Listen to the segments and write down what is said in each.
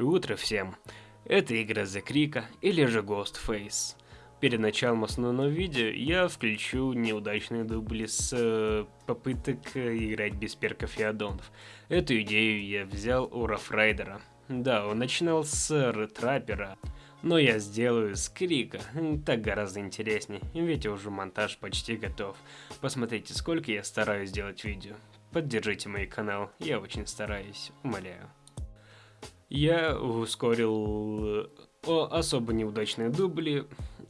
Утро всем. Это игра The Крика или же Ghostface. Перед началом основного видео я включу неудачные дубли с э, попыток играть без перков и аддонов. Эту идею я взял у Рафрайдера. Да, он начинал с Ретрапера, но я сделаю с Крика, так гораздо интереснее, ведь уже монтаж почти готов. Посмотрите, сколько я стараюсь сделать видео. Поддержите мой канал, я очень стараюсь, умоляю. Я ускорил э, особо неудачные дубли,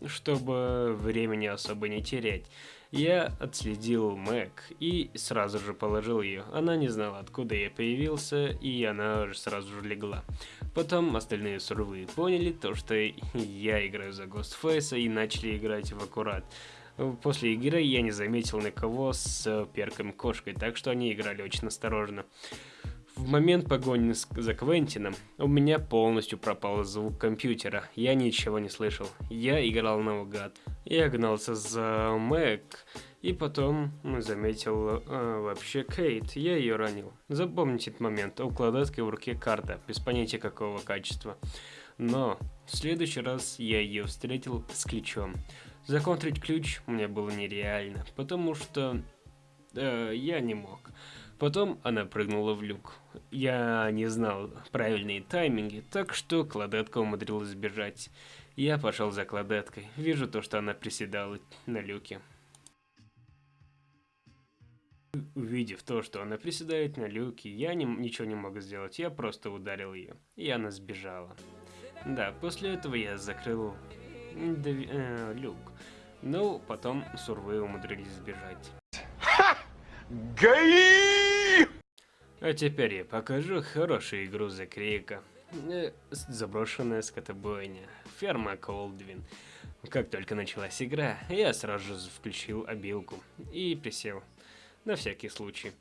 чтобы времени особо не терять. Я отследил Мэг и сразу же положил ее. Она не знала, откуда я появился, и она сразу же легла. Потом остальные сурвы поняли то, что я играю за Ghostface и начали играть в аккурат. После игры я не заметил никого с перком кошкой, так что они играли очень осторожно. В момент погони за Квентином у меня полностью пропал звук компьютера, я ничего не слышал. Я играл наугад. Я гнался за Мэг, и потом заметил э, вообще Кейт, я ее ранил. Запомните этот момент, у кладетки в руке карта, без понятия какого качества. Но в следующий раз я ее встретил с ключом. Законтрить ключ мне было нереально, потому что э, я не мог. Потом она прыгнула в люк. Я не знал правильные тайминги, так что кладетка умудрилась сбежать. Я пошел за кладеткой. Вижу то, что она приседала на люке. Увидев то, что она приседает на люке, я не, ничего не мог сделать, я просто ударил ее, и она сбежала. Да, после этого я закрыл э, люк, но потом сурвы умудрились сбежать. ГАИ! А теперь я покажу игру за Крика. Э, заброшенная скотобойня. Ферма Колдвин. Как только началась игра, я сразу же включил обилку и присел. На всякий случай.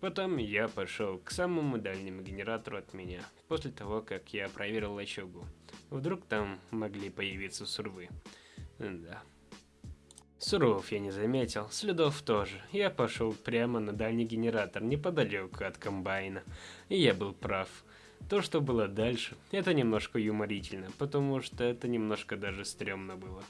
Потом я пошел к самому дальнему генератору от меня, после того, как я проверил лачугу. Вдруг там могли появиться сурвы. Да. Суров я не заметил, следов тоже. Я пошел прямо на дальний генератор, неподалеку от комбайна. И я был прав. То, что было дальше, это немножко юморительно, потому что это немножко даже стрёмно было.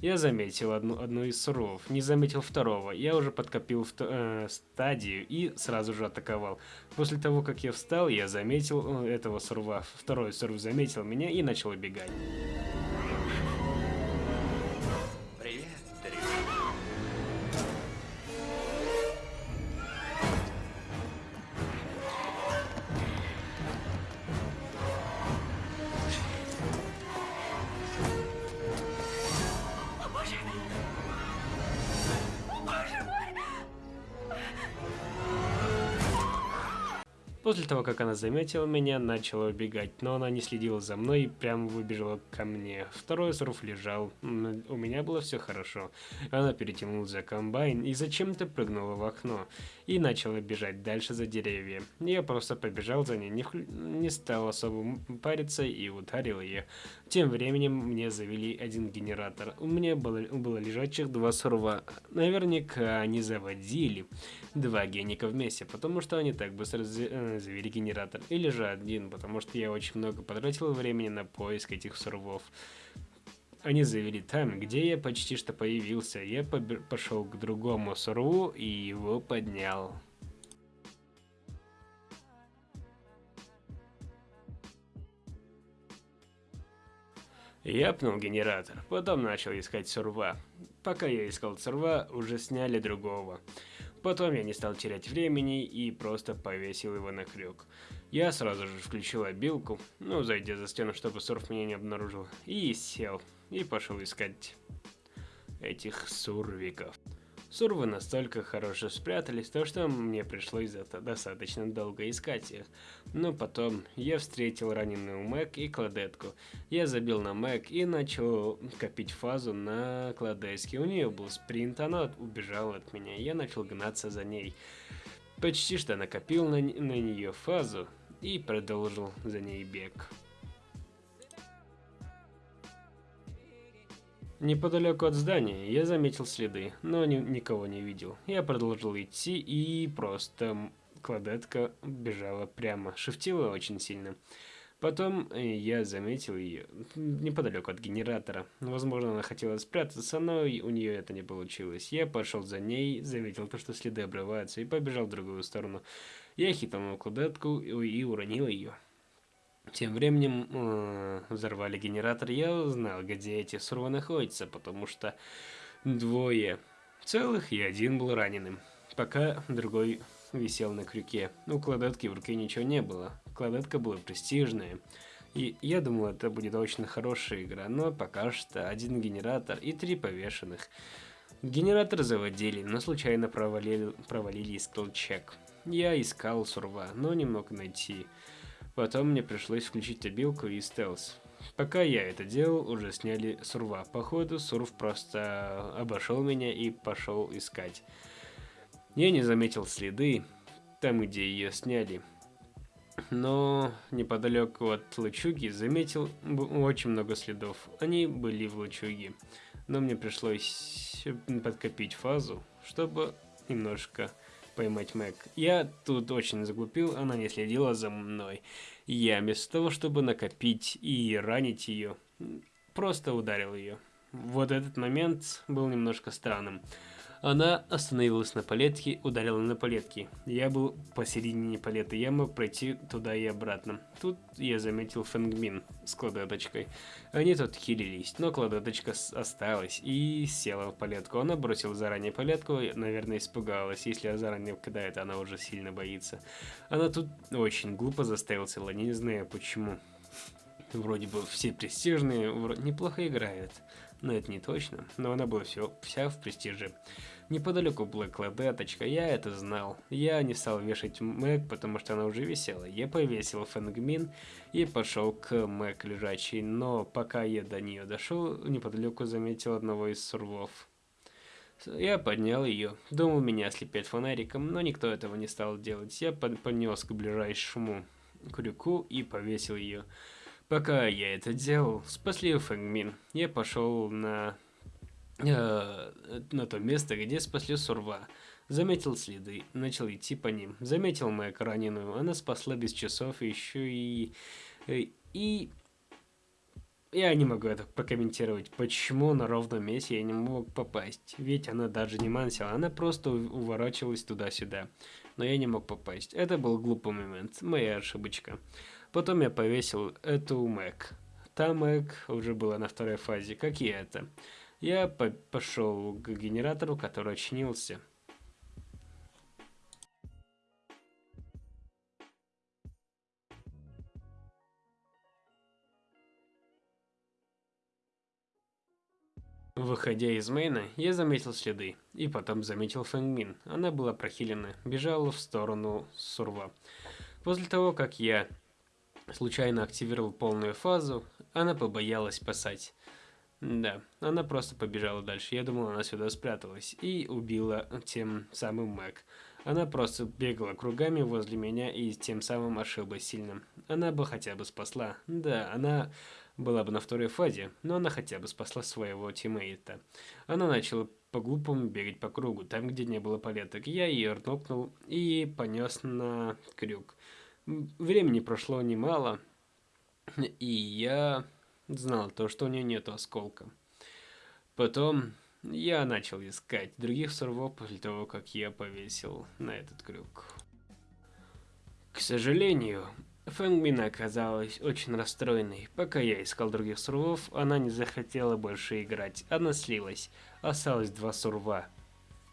Я заметил одну, одну из суров, не заметил второго. Я уже подкопил в, э, стадию и сразу же атаковал. После того, как я встал, я заметил э, этого сурва. Второй сурв заметил меня и начал убегать. После того, как она заметила меня, начала убегать, но она не следила за мной и прямо выбежала ко мне. Второй сруф лежал, у меня было все хорошо. Она перетянула за комбайн и зачем-то прыгнула в окно и начала бежать дальше за деревья. Я просто побежал за ней, не, не стал особо париться и ударил ее. Тем временем мне завели один генератор. У меня было, было лежачих два сурва. Наверняка они заводили два геника вместе, потому что они так быстро э, завели генератор. Или же один, потому что я очень много потратил времени на поиск этих сурвов. Они завели там, где я почти что появился. Я пошел к другому сурву и его поднял. Я пнул генератор, потом начал искать сурва. Пока я искал сурва, уже сняли другого. Потом я не стал терять времени и просто повесил его на крюк. Я сразу же включил обилку, ну, зайдя за стену, чтобы сурф меня не обнаружил, и сел, и пошел искать этих сурвиков. Сурвы настолько хорошо спрятались, то что мне пришлось достаточно долго искать их. Но потом я встретил раненую Мэг и Кладетку. Я забил на Мэг и начал копить фазу на Кладеске. У нее был спринт, она убежала от меня, я начал гнаться за ней. Почти что накопил на, на нее фазу и продолжил за ней бег. Неподалеку от здания я заметил следы, но ни никого не видел. Я продолжил идти и просто кладетка бежала прямо, шифтила очень сильно. Потом э, я заметил ее неподалеку от генератора. Возможно, она хотела спрятаться, но у нее это не получилось. Я пошел за ней, заметил то, что следы обрываются, и побежал в другую сторону. Я хитанул кладетку и уронил ее. Тем временем э, взорвали генератор. Я узнал, где эти сурвы находятся, потому что двое целых и один был раненым. Пока другой висел на крюке. У кладетки в руке ничего не было. Кладетка была престижная. И я думал, это будет очень хорошая игра, но пока что один генератор и три повешенных. Генератор заводили, но случайно провалили, провалили скиллчек. Я искал сурва, но не мог найти. Потом мне пришлось включить обилку и стелс. Пока я это делал, уже сняли сурва. Походу, сурв просто обошел меня и пошел искать. Я не заметил следы, там, где ее сняли. Но неподалеку от лачуги заметил очень много следов. Они были в лачуге. Но мне пришлось подкопить фазу, чтобы немножко поймать Мэг. Я тут очень заглупил, она не следила за мной. Я вместо того, чтобы накопить и ранить ее, просто ударил ее. Вот этот момент был немножко странным. Она остановилась на палетке, ударила на палетки. Я был посередине палеты, я мог пройти туда и обратно. Тут я заметил Фэнгмин с кладеточкой. Они тут хилились, но кладеточка осталась и села в палетку. Она бросила заранее палетку, наверное, испугалась. Если она заранее кидает, она уже сильно боится. Она тут очень глупо заставила цело, не знаю почему. Вроде бы все престижные, вроде неплохо играет но это не точно, но она была все, вся в престиже. Неподалеку была кладеточка, я это знал. Я не стал вешать Мэг, потому что она уже висела. Я повесил Фэнгмин и пошел к Мэг лежачей, но пока я до нее дошел, неподалеку заметил одного из сурвов. Я поднял ее. Думал, меня ослепят фонариком, но никто этого не стал делать. Я поднес к ближайшему крюку и повесил ее. Пока я это делал, спасли Фэнгмин. Я пошел на, э, на то место, где спасли Сурва. Заметил следы, начал идти по ним. Заметил мою раненую, она спасла без часов еще и... Э, и... Я не могу это прокомментировать, почему на ровном месте я не мог попасть. Ведь она даже не мансила, она просто уворачивалась туда-сюда. Но я не мог попасть. Это был глупый момент, моя ошибочка. Потом я повесил эту Мэг. Та Мэг уже была на второй фазе, как и это. Я по пошел к генератору, который очинился. Выходя из мейна, я заметил следы, и потом заметил Фэнгмин. Она была прохилена, бежала в сторону Сурва. После того, как я случайно активировал полную фазу, она побоялась спасать. Да, она просто побежала дальше. Я думал, она сюда спряталась и убила тем самым Мэг. Она просто бегала кругами возле меня и тем самым ошиблась сильно. Она бы хотя бы спасла. Да, она была бы на второй фазе, но она хотя бы спасла своего тиммейта. Она начала по-глупому бегать по кругу, там, где не было палеток. Я ее рнокнул и понес на крюк. Времени прошло немало, и я знал то, что у нее нет осколка. Потом я начал искать других сурвов после того, как я повесил на этот крюк. К сожалению, Фэнгмин оказалась очень расстроенной. Пока я искал других сурвов, она не захотела больше играть. Она слилась. Осталось два сурва.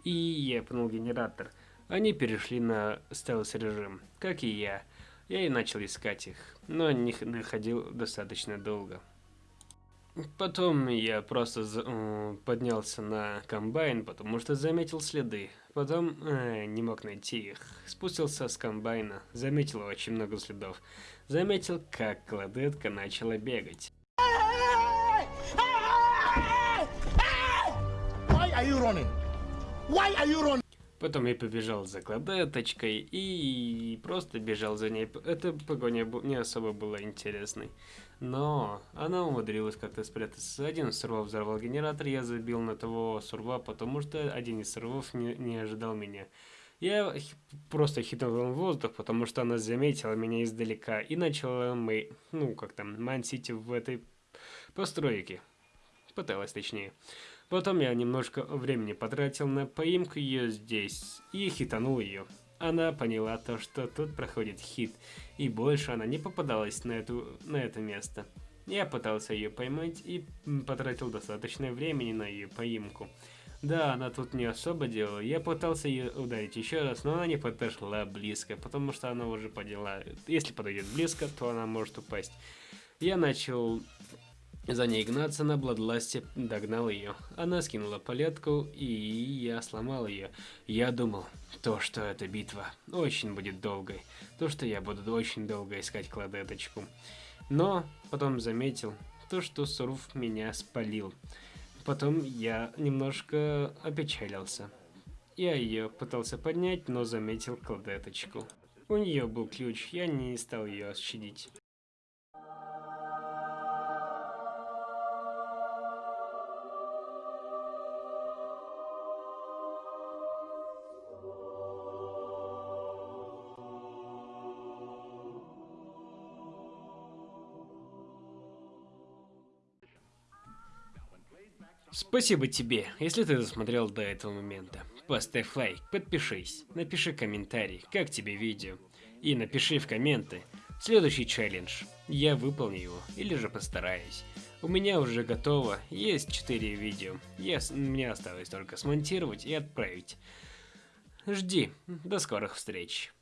И я пнул генератор. Они перешли на стелс-режим, как и я. Я и начал искать их, но не находил достаточно долго. Потом я просто поднялся на комбайн, потому что заметил следы. Потом э, не мог найти их. Спустился с комбайна, заметил очень много следов. Заметил, как кладетка начала бегать. Потом я побежал за кладеточкой и просто бежал за ней. Эта погоня не особо была интересной. Но она умудрилась как-то спрятаться. Один сурва взорвал генератор, я забил на того сурва, потому что один из сурвов не, не ожидал меня. Я просто хитнул в воздух, потому что она заметила меня издалека и начала мы, ну как там, мансить в этой постройке. Пыталась точнее. Потом я немножко времени потратил на поимку ее здесь и хитанул ее. Она поняла то, что тут проходит хит, и больше она не попадалась на, эту, на это место. Я пытался ее поймать и потратил достаточное времени на ее поимку. Да, она тут не особо делала. Я пытался ее ударить еще раз, но она не подошла близко, потому что она уже поняла, если подойдет близко, то она может упасть. Я начал за ней гнаться на Бладласте, догнал ее. Она скинула палетку, и я сломал ее. Я думал, то, что эта битва очень будет долгой. То, что я буду очень долго искать кладеточку. Но потом заметил, то, что Сурф меня спалил. Потом я немножко опечалился. Я ее пытался поднять, но заметил кладеточку. У нее был ключ, я не стал ее щадить. Спасибо тебе, если ты досмотрел до этого момента. Поставь лайк, подпишись, напиши комментарий, как тебе видео. И напиши в комменты следующий челлендж. Я выполню его, или же постараюсь. У меня уже готово, есть 4 видео. Я, мне осталось только смонтировать и отправить. Жди, до скорых встреч.